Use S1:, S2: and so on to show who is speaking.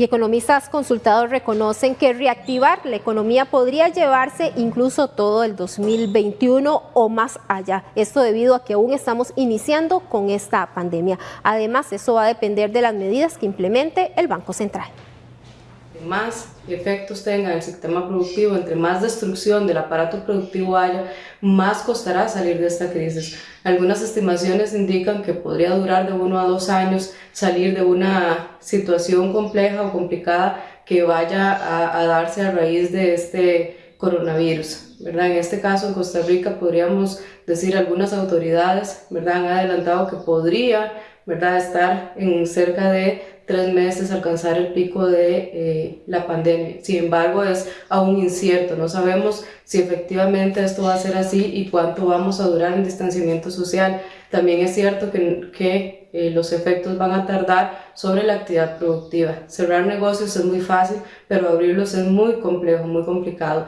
S1: Y economistas consultados reconocen que reactivar la economía podría llevarse incluso todo el 2021 o más allá. Esto debido a que aún estamos iniciando con esta pandemia. Además, eso va a depender de las medidas que implemente el Banco Central
S2: más efectos tenga el sistema productivo, entre más destrucción del aparato productivo haya, más costará salir de esta crisis. Algunas estimaciones indican que podría durar de uno a dos años salir de una situación compleja o complicada que vaya a, a darse a raíz de este coronavirus. ¿verdad? En este caso, en Costa Rica, podríamos decir algunas autoridades ¿verdad? han adelantado que podría ¿verdad? estar en cerca de tres meses alcanzar el pico de eh, la pandemia. Sin embargo, es aún incierto. No sabemos si efectivamente esto va a ser así y cuánto vamos a durar en distanciamiento social. También es cierto que, que eh, los efectos van a tardar sobre la actividad productiva. Cerrar negocios es muy fácil, pero abrirlos es muy complejo, muy complicado.